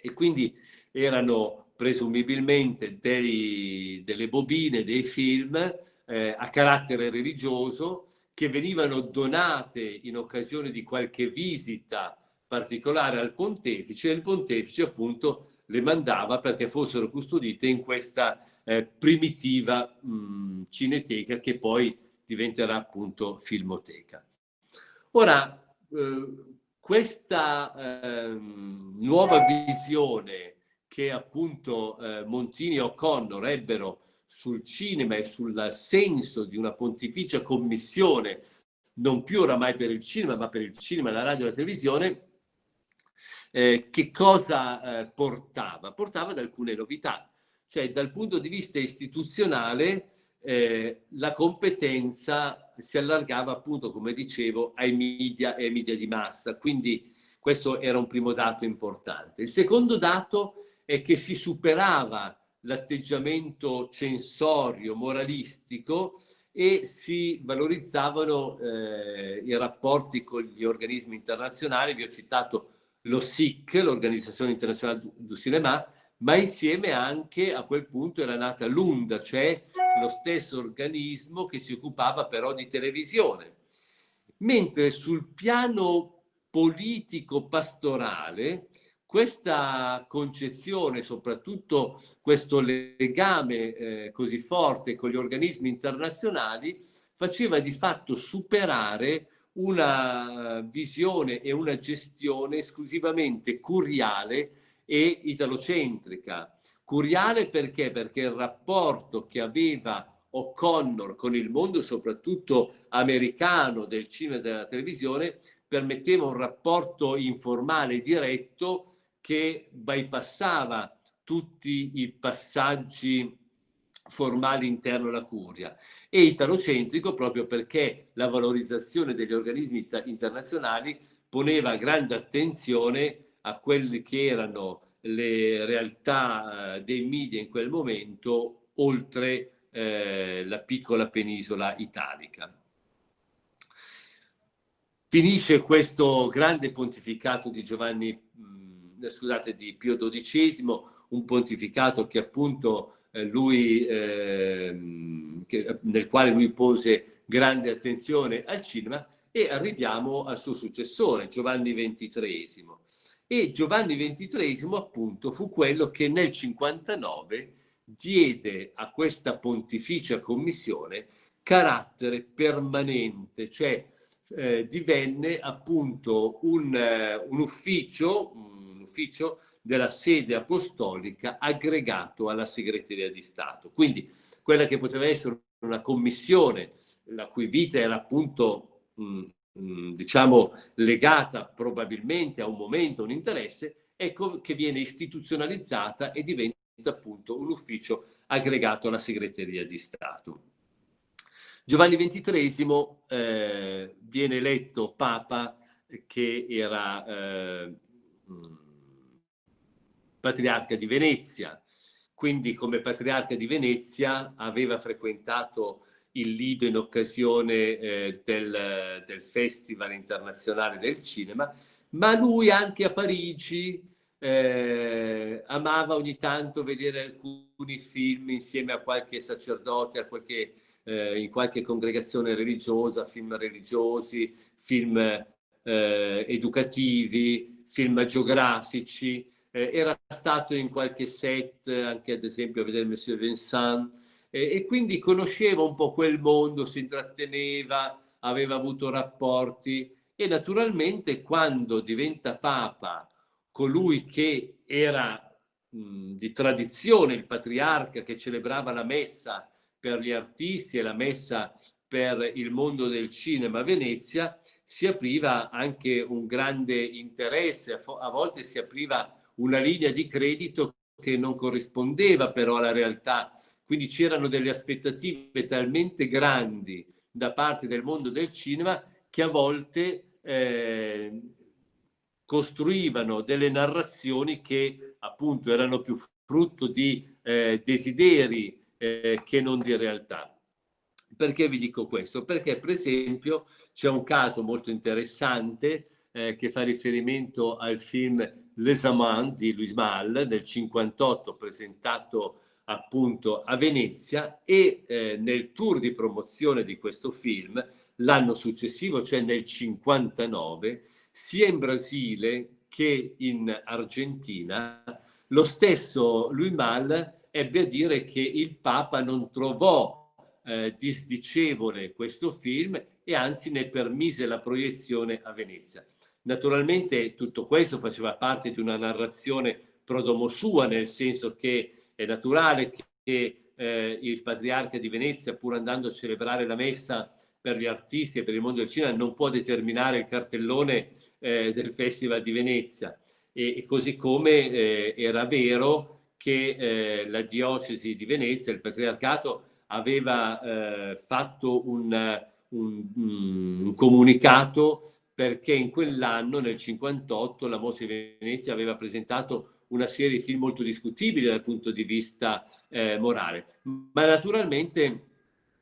E quindi erano presumibilmente dei, delle bobine, dei film eh, a carattere religioso che venivano donate in occasione di qualche visita particolare al pontefice e il pontefice appunto le mandava perché fossero custodite in questa eh, primitiva mh, cineteca che poi diventerà appunto filmoteca. Ora, eh, questa eh, nuova visione che appunto eh, Montini e O'Connor ebbero sul cinema e sul senso di una pontificia commissione, non più oramai per il cinema, ma per il cinema, la radio e la televisione, eh, che cosa eh, portava? Portava ad alcune novità, cioè dal punto di vista istituzionale eh, la competenza si allargava appunto, come dicevo, ai media e ai media di massa, quindi questo era un primo dato importante. Il secondo dato è che si superava l'atteggiamento censorio, moralistico e si valorizzavano eh, i rapporti con gli organismi internazionali. Vi ho citato lo SIC, l'Organizzazione Internazionale du Cinema, ma insieme anche a quel punto era nata l'UNDA, cioè lo stesso organismo che si occupava però di televisione. Mentre sul piano politico-pastorale questa concezione, soprattutto questo legame eh, così forte con gli organismi internazionali, faceva di fatto superare una visione e una gestione esclusivamente curiale e italocentrica. Curiale perché? Perché il rapporto che aveva O'Connor con il mondo soprattutto americano del cinema e della televisione permetteva un rapporto informale diretto che bypassava tutti i passaggi formali interno alla curia e italocentrico proprio perché la valorizzazione degli organismi internazionali poneva grande attenzione a quelle che erano le realtà eh, dei media in quel momento oltre eh, la piccola penisola italica. Finisce questo grande pontificato di Giovanni scusate, di Pio XII, un pontificato che appunto eh, lui, eh, che, nel quale lui pose grande attenzione al cinema e arriviamo al suo successore, Giovanni XXIII. E Giovanni XXIII appunto fu quello che nel 59 diede a questa pontificia commissione carattere permanente, cioè eh, divenne appunto un, uh, un ufficio, ufficio della sede apostolica aggregato alla segreteria di Stato. Quindi quella che poteva essere una commissione la cui vita era appunto mh, mh, diciamo legata probabilmente a un momento, un interesse, ecco che viene istituzionalizzata e diventa appunto un ufficio aggregato alla segreteria di Stato. Giovanni XXIII eh, viene eletto Papa che era eh, patriarca di Venezia. Quindi come patriarca di Venezia aveva frequentato il Lido in occasione eh, del, del, Festival internazionale del cinema, ma lui anche a Parigi eh, amava ogni tanto vedere alcuni film insieme a qualche sacerdote, a qualche, eh, in qualche congregazione religiosa, film religiosi, film eh, educativi, film geografici. Eh, era stato in qualche set, anche ad esempio a vedere Monsieur Vincent, e quindi conosceva un po' quel mondo, si intratteneva, aveva avuto rapporti. E naturalmente quando diventa papa colui che era mh, di tradizione il patriarca che celebrava la messa per gli artisti e la messa per il mondo del cinema a Venezia, si apriva anche un grande interesse, a volte si apriva una linea di credito che non corrispondeva però alla realtà, quindi c'erano delle aspettative talmente grandi da parte del mondo del cinema che a volte eh, costruivano delle narrazioni che appunto erano più frutto di eh, desideri eh, che non di realtà. Perché vi dico questo? Perché per esempio c'è un caso molto interessante eh, che fa riferimento al film Les Amants di Louis Malle del 58 presentato appunto a Venezia e eh, nel tour di promozione di questo film l'anno successivo, cioè nel 59, sia in Brasile che in Argentina, lo stesso Louis Malle ebbe a dire che il Papa non trovò eh, disdicevole questo film e anzi ne permise la proiezione a Venezia. Naturalmente tutto questo faceva parte di una narrazione prodomo sua, nel senso che è naturale che eh, il patriarca di Venezia, pur andando a celebrare la messa per gli artisti e per il mondo del cinema, non può determinare il cartellone eh, del Festival di Venezia. E, e così come eh, era vero che eh, la diocesi di Venezia, il patriarcato, aveva eh, fatto un, un, un comunicato perché in quell'anno, nel 58, la Mostra di Venezia aveva presentato una serie di film molto discutibili dal punto di vista eh, morale. Ma naturalmente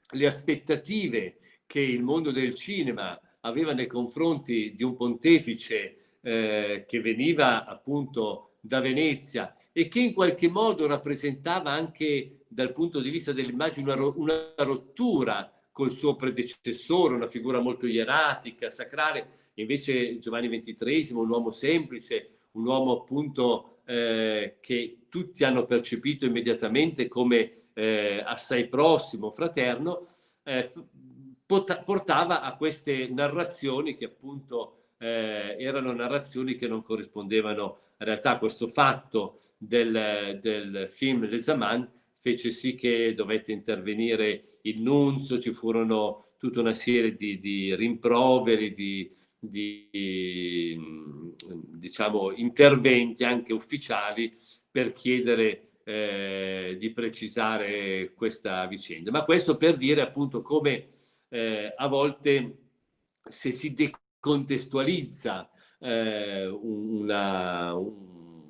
le aspettative che il mondo del cinema aveva nei confronti di un pontefice eh, che veniva appunto da Venezia e che in qualche modo rappresentava anche dal punto di vista dell'immagine una, una rottura col suo predecessore, una figura molto ieratica, sacrale, invece Giovanni XXIII, un uomo semplice, un uomo appunto eh, che tutti hanno percepito immediatamente come eh, assai prossimo, fraterno, eh, portava a queste narrazioni che appunto eh, erano narrazioni che non corrispondevano in realtà a questo fatto del, del film Les Amants fece sì che dovette intervenire il nunzio, ci furono tutta una serie di, di rimproveri, di, di diciamo, interventi anche ufficiali per chiedere eh, di precisare questa vicenda. Ma questo per dire appunto come eh, a volte se si decontestualizza eh, una, un,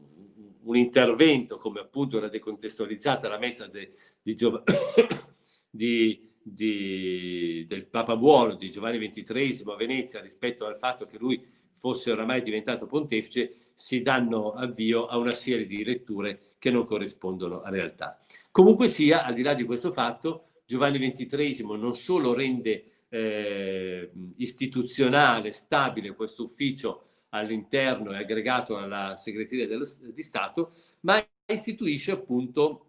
un, intervento come appunto era decontestualizzata la messa de, di, di di, del Papa Buono di Giovanni XXIII a Venezia rispetto al fatto che lui fosse oramai diventato pontefice, si danno avvio a una serie di letture che non corrispondono a realtà. Comunque sia, al di là di questo fatto, Giovanni XXIII non solo rende eh, istituzionale, stabile questo ufficio all'interno e aggregato alla segreteria dello, di Stato, ma istituisce appunto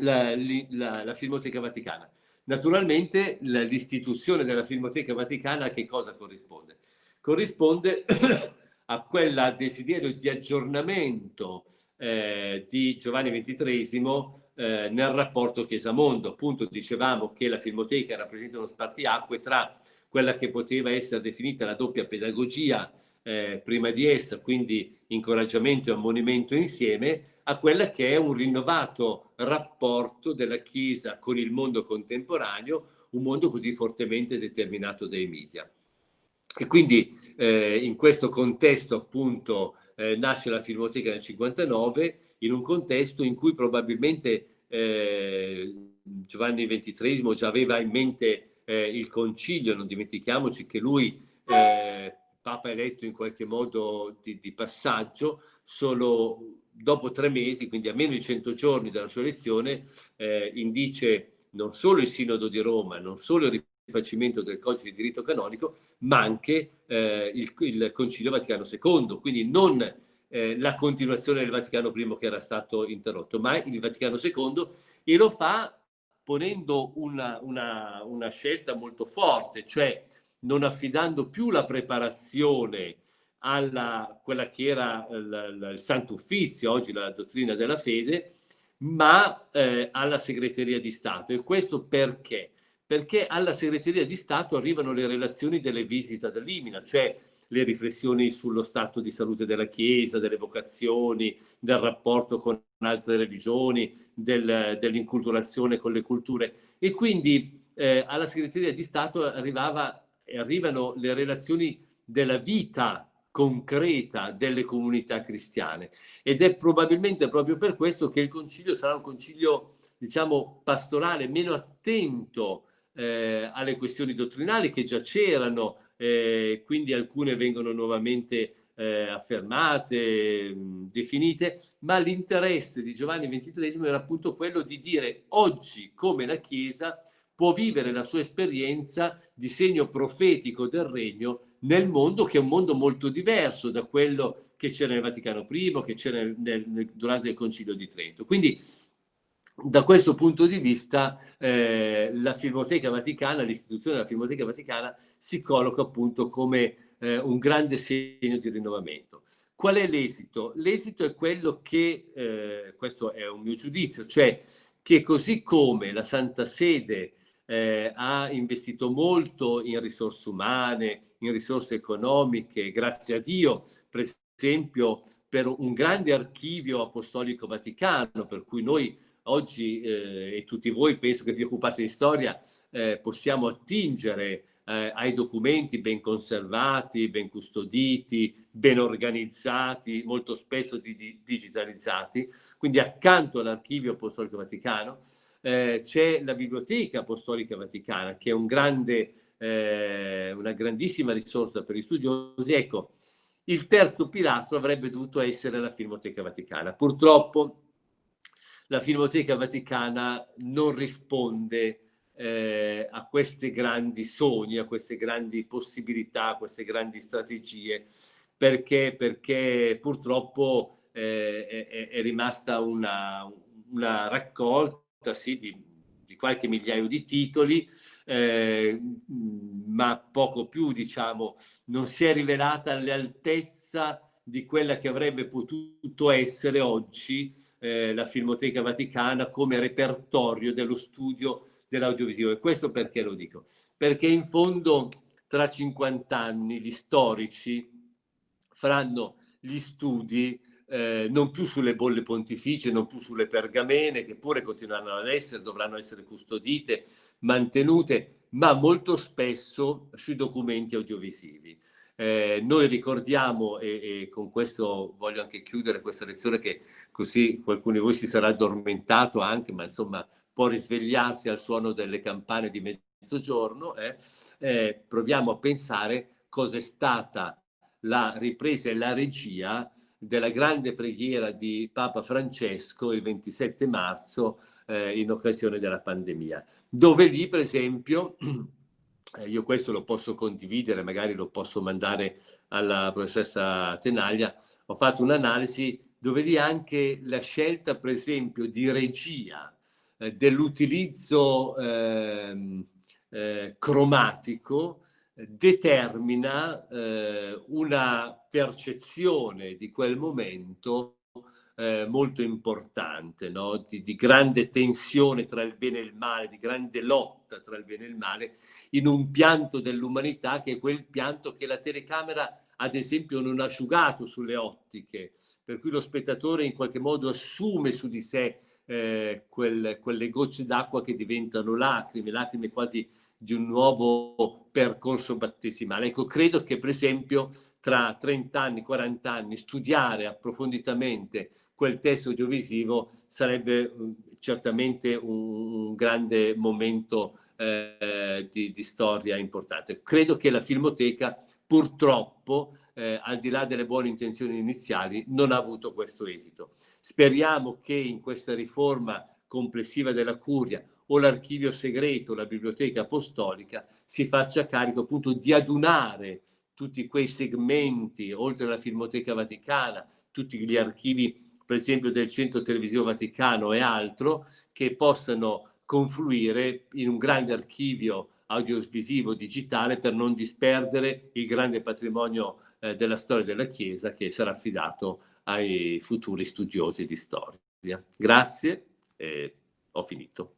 la, la, la Filmoteca Vaticana. Naturalmente l'istituzione della Filmoteca Vaticana a che cosa corrisponde? Corrisponde a quel desiderio di aggiornamento eh, di Giovanni XXIII eh, nel rapporto Chiesa-Mondo. Appunto dicevamo che la Filmoteca rappresenta uno spartiacque tra quella che poteva essere definita la doppia pedagogia eh, prima di essa, quindi incoraggiamento e ammonimento insieme, a quella che è un rinnovato rapporto della Chiesa con il mondo contemporaneo, un mondo così fortemente determinato dai media. E quindi eh, in questo contesto appunto eh, nasce la Filmoteca nel 59, in un contesto in cui probabilmente eh, Giovanni XXIII già aveva in mente eh, il concilio, non dimentichiamoci che lui, eh, Papa eletto in qualche modo di, di passaggio, solo dopo tre mesi, quindi a meno di 100 giorni dalla sua elezione, eh, indice non solo il Sinodo di Roma, non solo il rifacimento del codice di diritto canonico, ma anche eh, il, il, Concilio Vaticano II, quindi non eh, la continuazione del Vaticano I che era stato interrotto, ma il Vaticano II e lo fa ponendo una, una, una scelta molto forte, cioè non affidando più la preparazione alla quella che era il, il Santo Uffizio, oggi la dottrina della fede, ma eh, alla segreteria di Stato. E questo perché? Perché alla segreteria di Stato arrivano le relazioni delle visite ad Limina, cioè le riflessioni sullo stato di salute della Chiesa, delle vocazioni, del rapporto con altre religioni, del, dell'inculturazione con le culture. E quindi eh, alla segreteria di Stato arrivava, arrivano le relazioni della vita concreta delle comunità cristiane. Ed è probabilmente proprio per questo che il concilio sarà un concilio diciamo pastorale meno attento eh, alle questioni dottrinali che già c'erano eh, quindi alcune vengono nuovamente eh, affermate, mh, definite, ma l'interesse di Giovanni XXIII era appunto quello di dire oggi come la Chiesa può vivere la sua esperienza di segno profetico del regno nel mondo che è un mondo molto diverso da quello che c'era nel Vaticano I, che c'era durante il Concilio di Trento. Quindi da questo punto di vista eh, la Filmoteca Vaticana, l'istituzione della Filmoteca Vaticana si colloca appunto come eh, un grande segno di rinnovamento. Qual è l'esito? L'esito è quello che, eh, questo è un mio giudizio, cioè che così come la Santa Sede eh, ha investito molto in risorse umane, in risorse economiche, grazie a Dio, per esempio per un grande archivio apostolico vaticano, per cui noi oggi eh, e tutti voi penso che vi occupate di storia eh, possiamo attingere eh, ai documenti ben conservati, ben custoditi, ben organizzati, molto spesso di, di, digitalizzati. Quindi accanto all'archivio apostolico vaticano eh, c'è la biblioteca apostolica vaticana che è un grande eh, una grandissima risorsa per gli studiosi. Ecco, il terzo pilastro avrebbe dovuto essere la Filmoteca Vaticana. Purtroppo la Filmoteca Vaticana non risponde eh, a questi grandi sogni, a queste grandi possibilità, a queste grandi strategie, perché, perché purtroppo eh, è, è, rimasta una, una raccolta sì, di qualche migliaio di titoli, eh, ma poco più, diciamo, non si è rivelata all'altezza di quella che avrebbe potuto essere oggi eh, la Filmoteca Vaticana come repertorio dello studio dell'audiovisivo. E questo perché lo dico? Perché in fondo tra 50 anni gli storici faranno gli studi eh, non più sulle bolle pontificie, non più sulle pergamene, che pure continueranno ad essere, dovranno essere custodite, mantenute, ma molto spesso sui documenti audiovisivi. Eh, noi ricordiamo, e, e, con questo voglio anche chiudere questa lezione, che così qualcuno di voi si sarà addormentato anche, ma insomma può risvegliarsi al suono delle campane di mezzogiorno, eh, eh, proviamo a pensare cosa è stata la ripresa e la regia della grande preghiera di Papa Francesco il 27 marzo eh, in occasione della pandemia, dove lì per esempio, eh, io questo lo posso condividere, magari lo posso mandare alla professoressa Tenaglia, ho fatto un'analisi dove lì anche la scelta per esempio di regia eh, dell'utilizzo ehm, eh, cromatico determina eh, una percezione di quel momento eh, molto importante, no? di, di, grande tensione tra il bene e il male, di grande lotta tra il bene e il male, in un pianto dell'umanità che è quel pianto che la telecamera ad esempio non ha asciugato sulle ottiche, per cui lo spettatore in qualche modo assume su di sé eh, quel, quelle gocce d'acqua che diventano lacrime, lacrime quasi di un nuovo percorso battesimale. Ecco, credo che per esempio tra 30 anni, 40 anni, studiare approfonditamente quel testo audiovisivo sarebbe mm, certamente un, un grande momento eh, di, di, storia importante. Credo che la Filmoteca purtroppo, eh, al di là delle buone intenzioni iniziali, non ha avuto questo esito. Speriamo che in questa riforma complessiva della curia o l'archivio segreto, la biblioteca apostolica, si faccia carico appunto di adunare tutti quei segmenti, oltre alla Filmoteca Vaticana, tutti gli archivi, per esempio del Centro Televisivo Vaticano e altro, che possano confluire in un grande archivio audiovisivo digitale per non disperdere il grande patrimonio eh, della storia della Chiesa che sarà affidato ai futuri studiosi di storia. Grazie, e ho finito.